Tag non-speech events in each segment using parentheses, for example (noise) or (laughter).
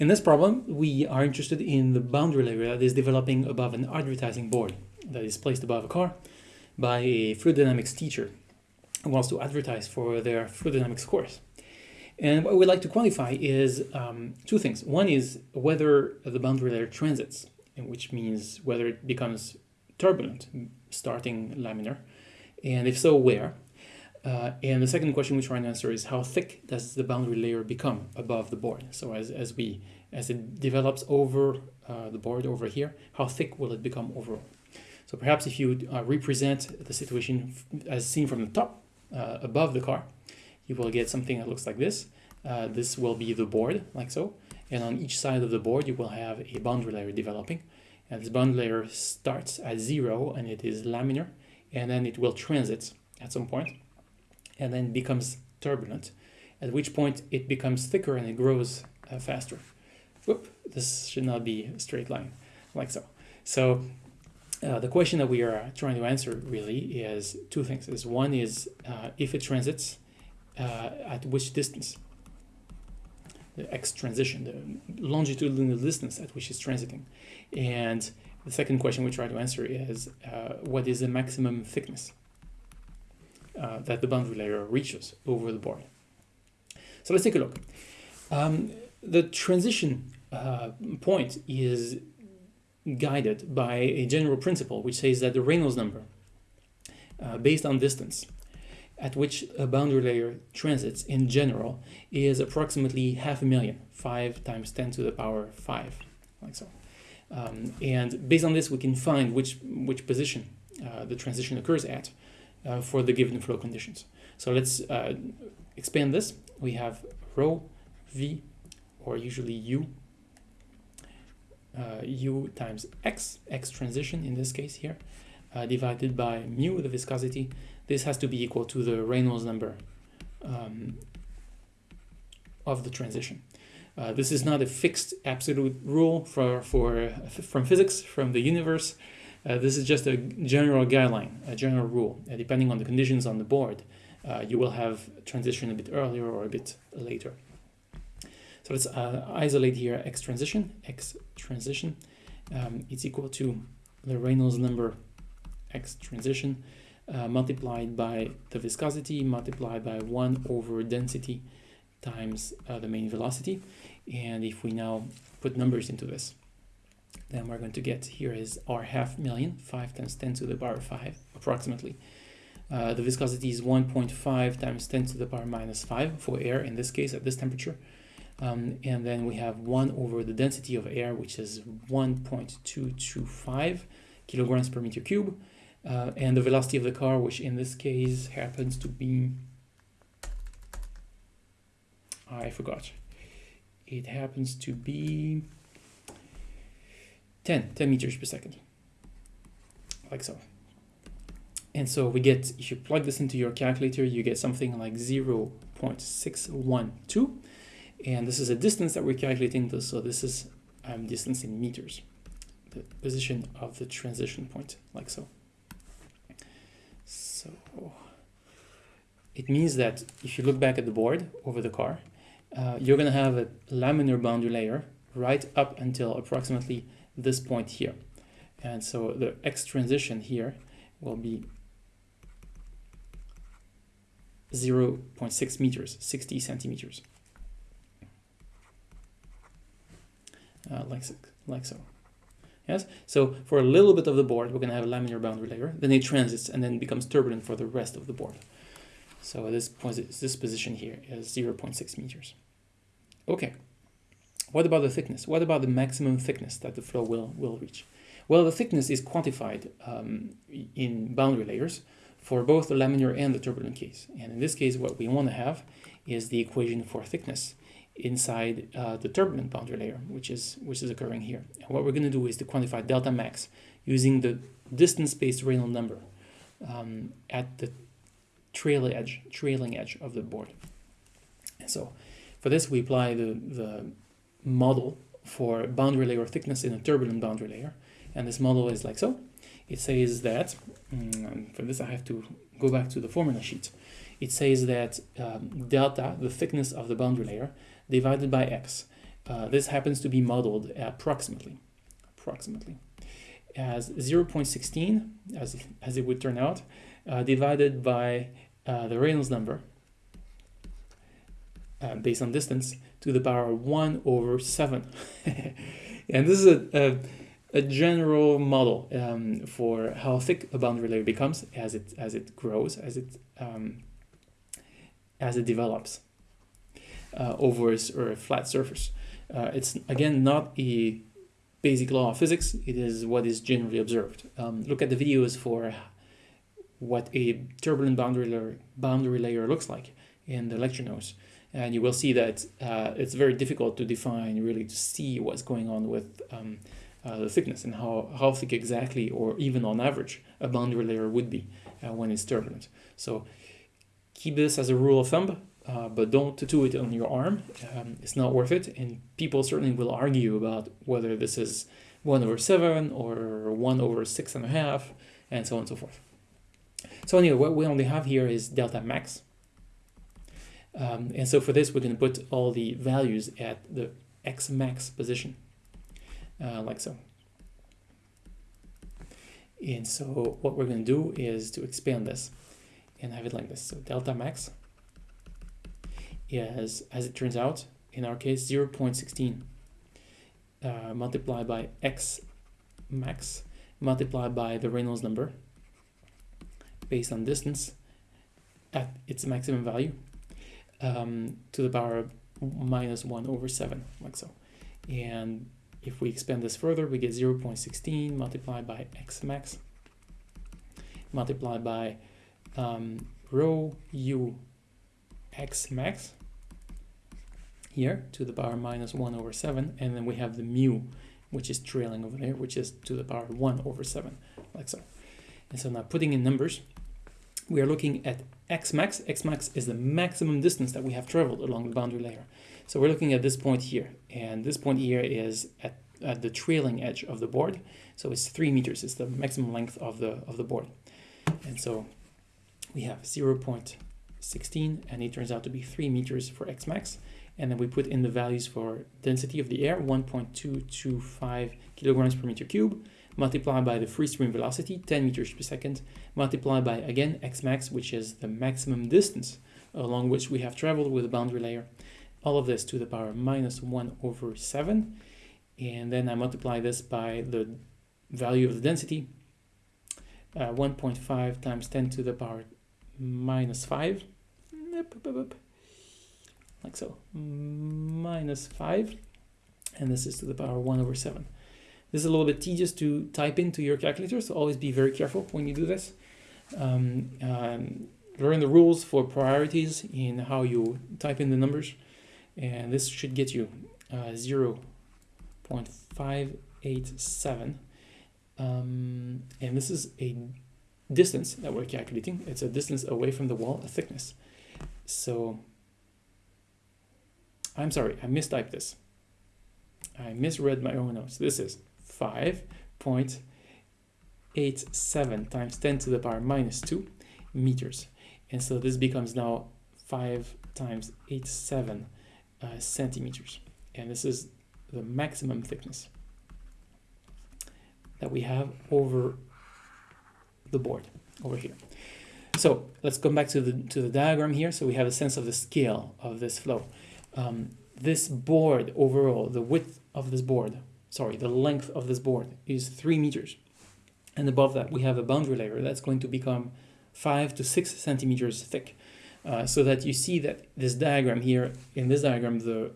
In this problem, we are interested in the boundary layer that is developing above an advertising board that is placed above a car by a fluid dynamics teacher who wants to advertise for their fluid dynamics course. And what we'd like to quantify is um, two things. One is whether the boundary layer transits, which means whether it becomes turbulent, starting laminar, and if so, where. Uh, and the second question we try to answer is how thick does the boundary layer become above the board? So as, as we as it develops over uh, the board over here, how thick will it become overall? So perhaps if you uh, represent the situation as seen from the top uh, above the car, you will get something that looks like this. Uh, this will be the board, like so. And on each side of the board, you will have a boundary layer developing. And this boundary layer starts at zero and it is laminar, and then it will transit at some point and then becomes turbulent, at which point it becomes thicker and it grows uh, faster. Whoop, this should not be a straight line, like so. So uh, the question that we are trying to answer really is two things. Is one is uh, if it transits, uh, at which distance? The x transition, the longitudinal distance at which it's transiting. And the second question we try to answer is uh, what is the maximum thickness? Uh, that the boundary layer reaches over the board. So let's take a look. Um, the transition uh, point is guided by a general principle which says that the Reynolds number uh, based on distance at which a boundary layer transits in general is approximately half a million, 5 times 10 to the power 5, like so. Um, and based on this, we can find which, which position uh, the transition occurs at uh, for the given flow conditions. So let's uh, expand this. We have rho v, or usually u, uh, u times x, x transition in this case here, uh, divided by mu, the viscosity. This has to be equal to the Reynolds number um, of the transition. Uh, this is not a fixed absolute rule for, for, from physics, from the universe. Uh, this is just a general guideline, a general rule. Uh, depending on the conditions on the board, uh, you will have transition a bit earlier or a bit later. So let's uh, isolate here x transition. x transition um, is equal to the Reynolds number x transition uh, multiplied by the viscosity multiplied by 1 over density times uh, the main velocity. And if we now put numbers into this, then we're going to get here is r half million, 5 times 10 to the power 5, approximately. Uh, the viscosity is 1.5 times 10 to the power minus 5 for air, in this case, at this temperature. Um, and then we have 1 over the density of air, which is 1.225 kilograms per meter cube. Uh, and the velocity of the car, which in this case happens to be... I forgot. It happens to be 10, 10 meters per second, like so. And so we get, if you plug this into your calculator, you get something like 0 0.612. And this is a distance that we're calculating, this, so this is um, distance in meters, the position of the transition point, like so. So it means that if you look back at the board over the car, uh, you're going to have a laminar boundary layer right up until approximately this point here. And so the x transition here will be 0 0.6 meters, 60 centimeters. Uh, like, like so. Yes, so for a little bit of the board, we're going to have a laminar boundary layer, then it transits and then becomes turbulent for the rest of the board. So this, this position here is 0.6 meters. Okay. What about the thickness? What about the maximum thickness that the flow will, will reach? Well, the thickness is quantified um, in boundary layers for both the laminar and the turbulent case. And in this case, what we want to have is the equation for thickness inside uh, the turbulent boundary layer, which is, which is occurring here. And what we're going to do is to quantify delta max using the distance-based Reynolds number um, at the trail edge, trailing edge of the board. And so for this, we apply the, the model for boundary layer thickness in a turbulent boundary layer. And this model is like so. It says that, um, for this I have to go back to the formula sheet. It says that um, delta, the thickness of the boundary layer, divided by x, Uh, this happens to be modeled approximately, approximately, as 0.16, as, as it would turn out, uh, divided by uh, the Reynolds number, uh, based on distance, to the power of 1 over 7. (laughs) and this is a, a, a general model um, for how thick a boundary layer becomes as it, as it grows, as it, um, as it develops uh, over a, a flat surface. Uh, it's again not a basic law of physics, it is what is generally observed. Um, look at the videos for what a turbulent boundary layer, boundary layer looks like in the lecture notes. And you will see that uh, it's very difficult to define, really to see what's going on with um, uh, the thickness and how, how thick exactly, or even on average, a boundary layer would be uh, when it's turbulent. So keep this as a rule of thumb uh, but don't tattoo it on your arm. Um, it's not worth it. And people certainly will argue about whether this is 1 over 7 or 1 over 6 and a half, and so on and so forth. So anyway, what we only have here is delta max. Um, and so for this, we're going to put all the values at the x max position, uh, like so. And so what we're going to do is to expand this and have it like this. So delta max is, as it turns out, in our case, 0 0.16 uh, multiplied by x max multiplied by the Reynolds number based on distance at its maximum value um, to the power of minus 1 over 7, like so. And if we expand this further, we get 0 0.16 multiplied by x max multiplied by um, rho u x max here to the power minus 1 over 7 and then we have the mu which is trailing over there which is to the power 1 over 7 like so and so now putting in numbers we are looking at x max. X max is the maximum distance that we have traveled along the boundary layer. So we're looking at this point here and this point here is at, at the trailing edge of the board. So it's three meters. It's the maximum length of the of the board. And so we have 0 0.16 and it turns out to be three meters for x max. And then we put in the values for density of the air, 1.225 kilograms per meter cube, multiplied by the free stream velocity, 10 meters per second, multiplied by, again, x max, which is the maximum distance along which we have traveled with the boundary layer. All of this to the power minus 1 over 7. And then I multiply this by the value of the density, uh, 1.5 times 10 to the power minus 5 like so, minus 5, and this is to the power 1 over 7. This is a little bit tedious to type into your calculator, so always be very careful when you do this. Um, um, learn the rules for priorities in how you type in the numbers, and this should get you uh, 0 0.587. Um, and this is a distance that we're calculating. It's a distance away from the wall, a thickness. So I'm sorry, I mistyped this. I misread my own notes. This is 5.87 times 10 to the power minus 2 meters. And so this becomes now 5 times 87 uh, centimeters. And this is the maximum thickness that we have over the board over here. So let's come back to the to the diagram here. So we have a sense of the scale of this flow um, this board overall, the width of this board, sorry, the length of this board is three meters. And above that, we have a boundary layer that's going to become five to six centimeters thick. Uh, so that you see that this diagram here, in this diagram, the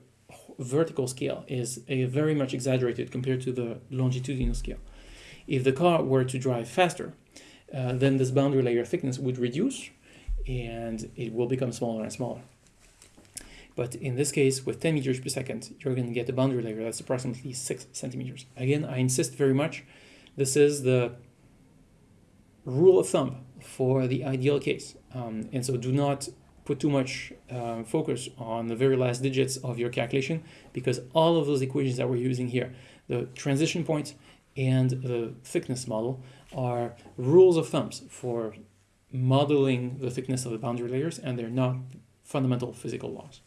vertical scale is a very much exaggerated compared to the longitudinal scale. If the car were to drive faster, uh, then this boundary layer thickness would reduce and it will become smaller and smaller. But in this case, with 10 meters per second, you're going to get a boundary layer that's approximately 6 centimeters. Again, I insist very much, this is the rule of thumb for the ideal case. Um, and so do not put too much uh, focus on the very last digits of your calculation because all of those equations that we're using here, the transition point and the thickness model are rules of thumbs for modeling the thickness of the boundary layers and they're not fundamental physical laws.